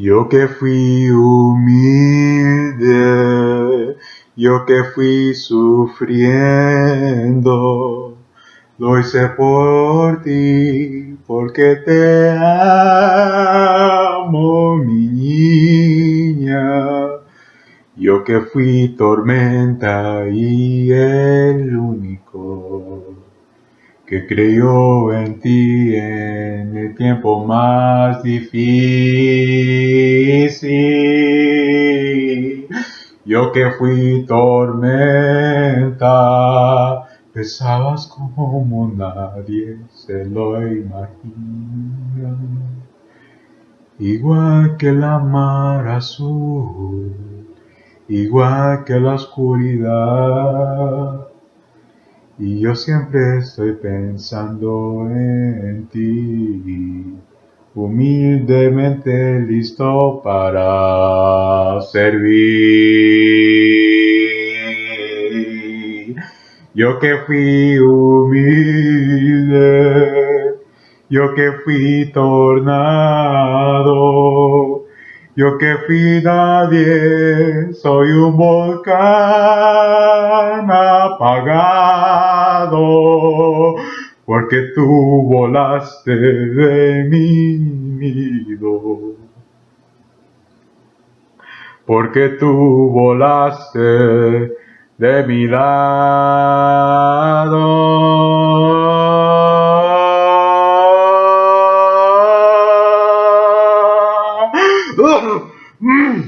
Yo que fui humilde, yo que fui sufriendo, lo hice por ti, porque te amo, mi niña. Yo que fui tormenta y el único que creyó en ti tiempo más difícil. Yo que fui tormenta, pesabas como nadie se lo imagina. Igual que la mar azul, igual que la oscuridad y yo siempre estoy pensando en ti, humildemente listo para servir. Yo que fui humilde, yo que fui tornado, yo que fui nadie, soy un volcán apagado, porque tú volaste de mi nido. Porque tú volaste de mi lado. ¡Ah! ¡Ah! ¡Ah!